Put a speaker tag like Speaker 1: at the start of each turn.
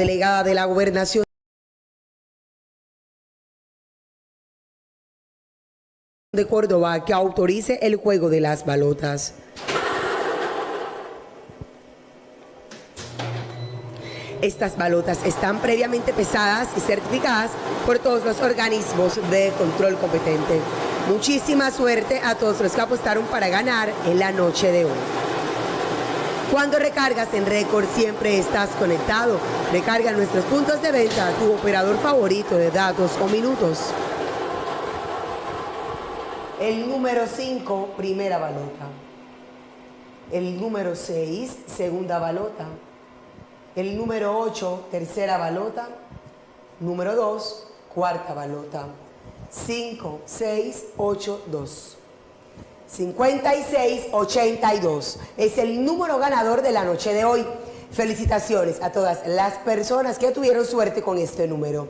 Speaker 1: delegada de la Gobernación de Córdoba que autorice el juego de las balotas. Estas balotas están previamente pesadas y certificadas por todos los organismos de control competente. Muchísima suerte a todos los que apostaron para ganar en la noche de hoy. Cuando recargas en récord siempre estás conectado. Recarga nuestros puntos de venta tu operador favorito de datos o minutos. El número 5, primera balota. El número 6, segunda balota. El número 8, tercera balota. Número 2, cuarta balota. 5, 6, 8, 2. 5682 es el número ganador de la noche de hoy. Felicitaciones a todas las personas que tuvieron suerte con este número.